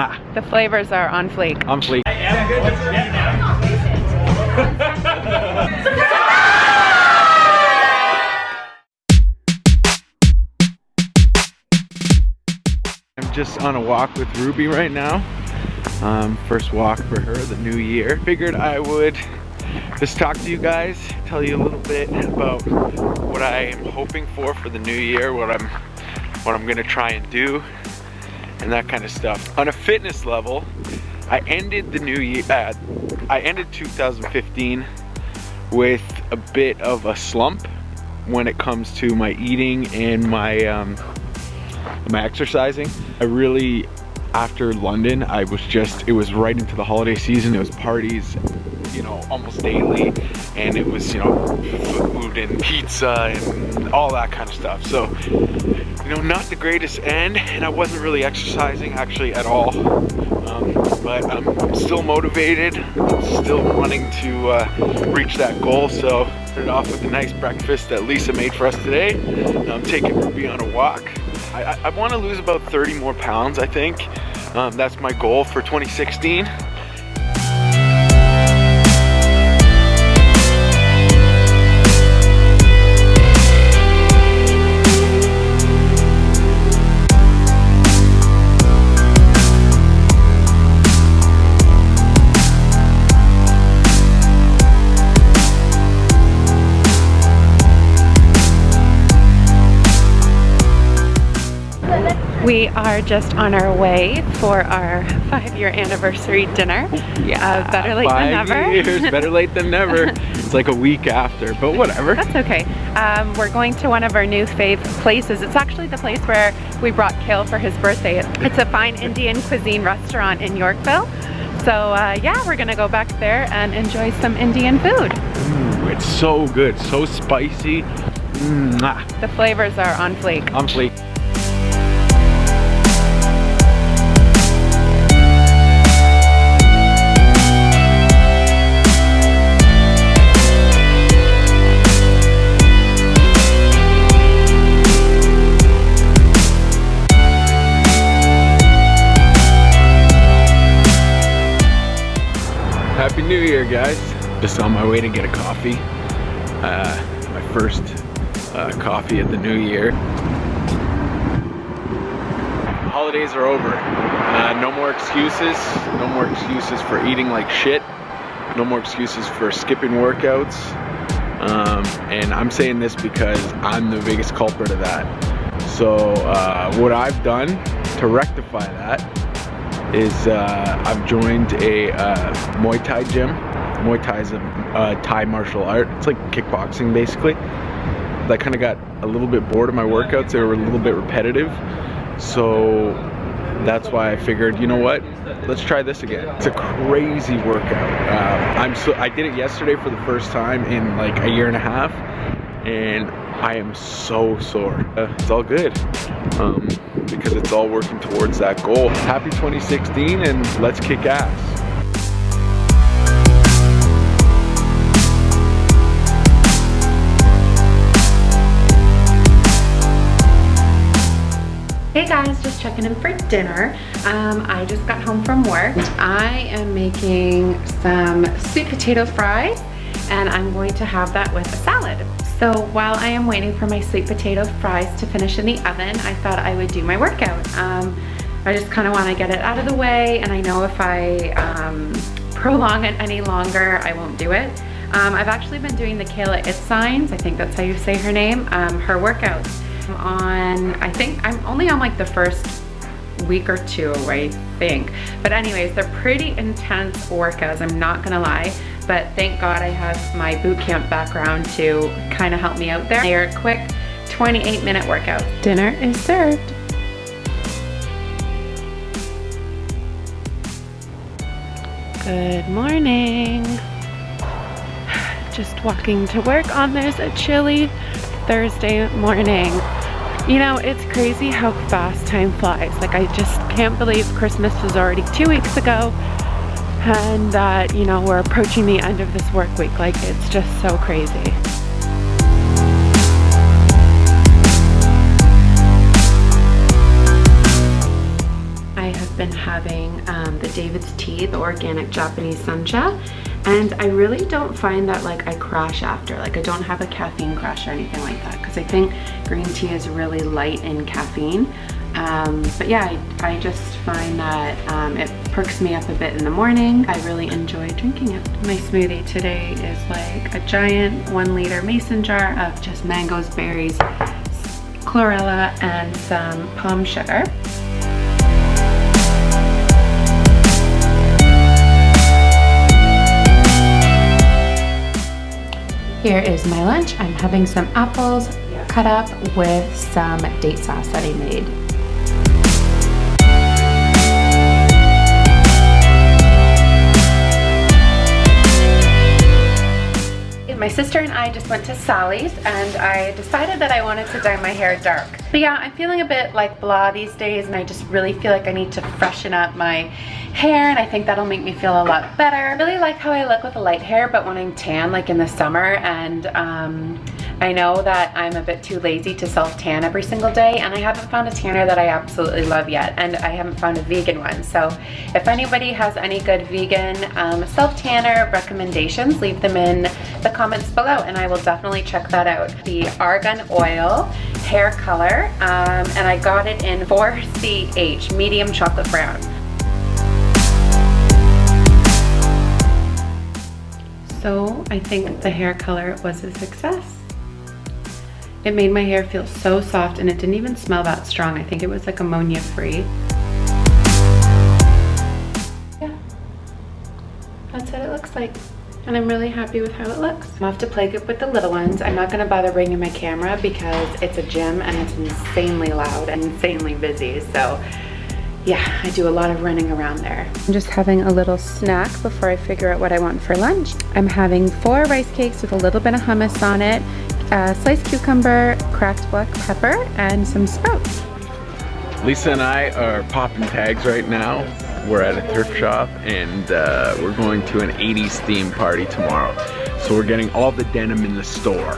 Mwah. The flavors are on fleek. On fleek. I'm just on a walk with Ruby right now. Um, first walk for her, the new year. Figured I would just talk to you guys, tell you a little bit about what I am hoping for for the new year, what I'm, what I'm gonna try and do, and that kind of stuff. On a fitness level, I ended the new year, uh, I ended 2015 with a bit of a slump when it comes to my eating and my um, my exercising. I really, after London, I was just, it was right into the holiday season. It was parties, you know, almost daily. And it was, you know, food and pizza and all that kind of stuff. So, you know, not the greatest end. And I wasn't really exercising actually at all. Um, but I'm still motivated, still wanting to uh, reach that goal. So, started off with a nice breakfast that Lisa made for us today. I'm taking Ruby on a walk. I, I, I want to lose about 30 more pounds, I think. Um, that's my goal for 2016. We are just on our way for our five-year anniversary dinner. Yeah, uh, better late five than never. years, better late than never. it's like a week after, but whatever. That's okay. Um, we're going to one of our new fave places. It's actually the place where we brought Kale for his birthday. It's a fine Indian cuisine restaurant in Yorkville. So uh, yeah, we're gonna go back there and enjoy some Indian food. Ooh, it's so good, so spicy. Mwah. The flavors are on fleek. On fleek. Year, guys. Just on my way to get a coffee. Uh, my first uh, coffee of the new year. Holidays are over. Uh, no more excuses. No more excuses for eating like shit. No more excuses for skipping workouts. Um, and I'm saying this because I'm the biggest culprit of that. So uh, what I've done to rectify that is uh, I've joined a uh, Muay Thai gym. Muay Thai is a uh, Thai martial art. It's like kickboxing basically. I kind of got a little bit bored of my workouts. They were a little bit repetitive. So that's why I figured, you know what? Let's try this again. It's a crazy workout. Uh, I'm so I did it yesterday for the first time in like a year and a half, and I am so sore. Uh, it's all good um, because it's all working towards that goal. Happy 2016 and let's kick ass. Hey guys, just checking in for dinner. Um, I just got home from work. I am making some sweet potato fries and I'm going to have that with a salad. So while I am waiting for my sweet potato fries to finish in the oven, I thought I would do my workout. Um, I just kind of want to get it out of the way and I know if I um, prolong it any longer, I won't do it. Um, I've actually been doing the Kayla Itsines, I think that's how you say her name, um, her workouts I'm on, I think, I'm only on like the first week or two, I think. But anyways, they're pretty intense workouts, I'm not gonna lie. But thank God I have my boot camp background to kind of help me out there. They're a quick 28 minute workout. Dinner is served. Good morning. Just walking to work on this chilly Thursday morning. You know, it's crazy how fast time flies. Like I just can't believe Christmas was already two weeks ago and that, you know, we're approaching the end of this work week. Like it's just so crazy. I have been having um, the David's Tea, the organic Japanese sencha, and I really don't find that like I crash after. Like I don't have a caffeine crash or anything like that because I think green tea is really light in caffeine. Um, but yeah, I, I, just find that um, it perks me up a bit in the morning. I really enjoy drinking it. My smoothie today is like a giant one liter mason jar of just mangoes, berries, chlorella, and some palm sugar. Here is my lunch. I'm having some apples cut up with some date sauce that I made. My sister and I just went to Sally's and I decided that I wanted to dye my hair dark. But yeah, I'm feeling a bit like blah these days and I just really feel like I need to freshen up my hair and I think that'll make me feel a lot better. I really like how I look with the light hair but when I'm tan like in the summer and um, I know that I'm a bit too lazy to self tan every single day and I haven't found a tanner that I absolutely love yet and I haven't found a vegan one. So if anybody has any good vegan um, self tanner recommendations, leave them in the comments below and I will definitely check that out. The Argan Oil hair color um, and I got it in 4CH, medium chocolate brown. So I think the hair color was a success. It made my hair feel so soft and it didn't even smell that strong. I think it was like ammonia free. Yeah, that's what it looks like. And I'm really happy with how it looks. I'm off to play with the little ones. I'm not gonna bother bringing my camera because it's a gym and it's insanely loud and insanely busy. So yeah, I do a lot of running around there. I'm just having a little snack before I figure out what I want for lunch. I'm having four rice cakes with a little bit of hummus on it a sliced cucumber, cracked black pepper, and some sprouts. Lisa and I are popping tags right now. We're at a thrift shop and uh, we're going to an 80s theme party tomorrow. So we're getting all the denim in the store.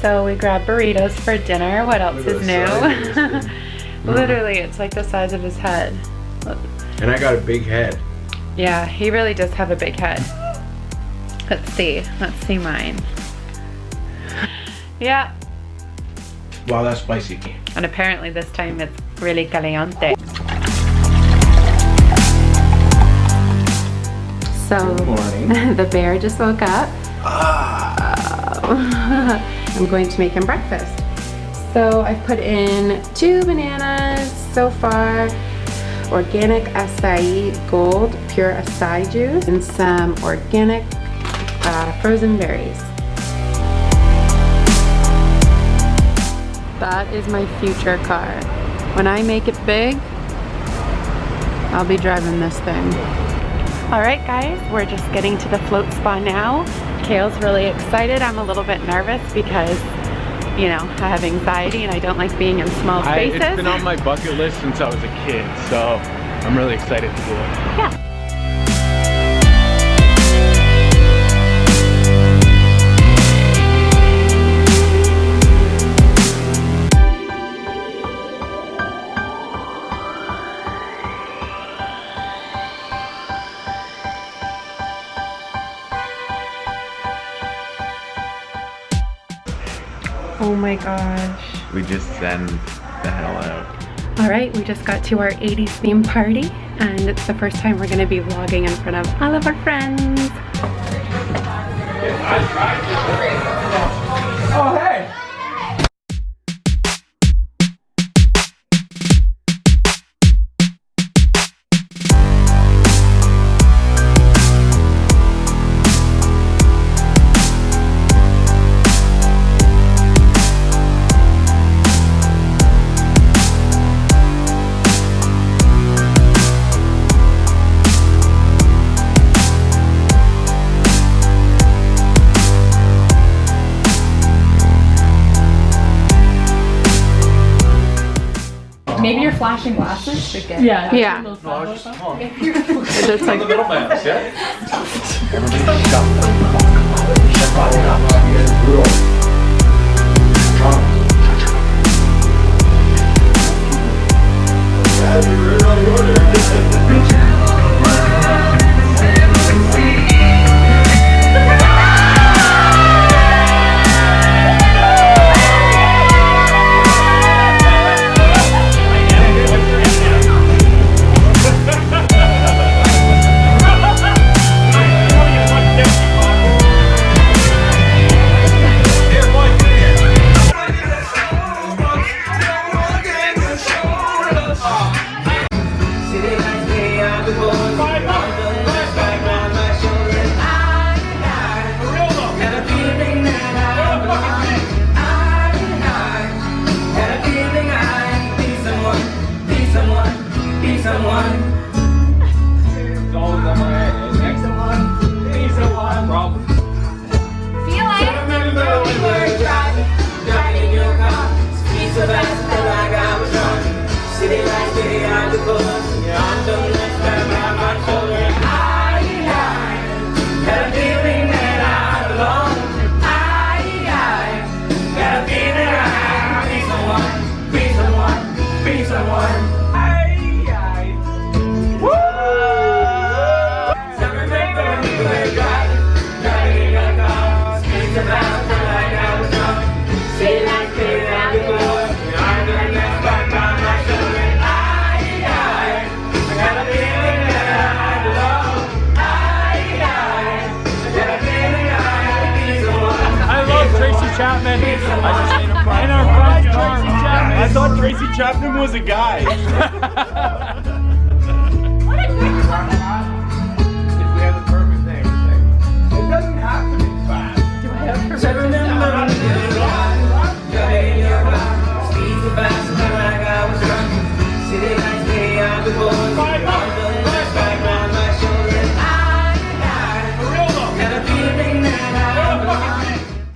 So we grabbed burritos for dinner. What else is new? Literally, it's like the size of his head. And I got a big head. Yeah, he really does have a big head. Let's see. Let's see mine. Yeah. Wow, that's spicy. And apparently this time it's really caliente. So the bear just woke up. Ah. I'm going to make him breakfast. So I've put in two bananas so far organic acai gold pure acai juice and some organic uh, frozen berries. That is my future car. When I make it big, I'll be driving this thing. All right guys, we're just getting to the float spa now. Kale's really excited. I'm a little bit nervous because you know, I have anxiety and I don't like being in small spaces. I, it's been on my bucket list since I was a kid, so I'm really excited to do it. Yeah. My gosh. We just send the hell out. All right, we just got to our 80s theme party and it's the first time we're gonna be vlogging in front of all of our friends. Maybe glasses should get. Yeah. Yeah. No, I was just talking. It's like the middleman, yeah? Everybody shut the Tracy Chapman. I thought Tracy Chapman was a guy.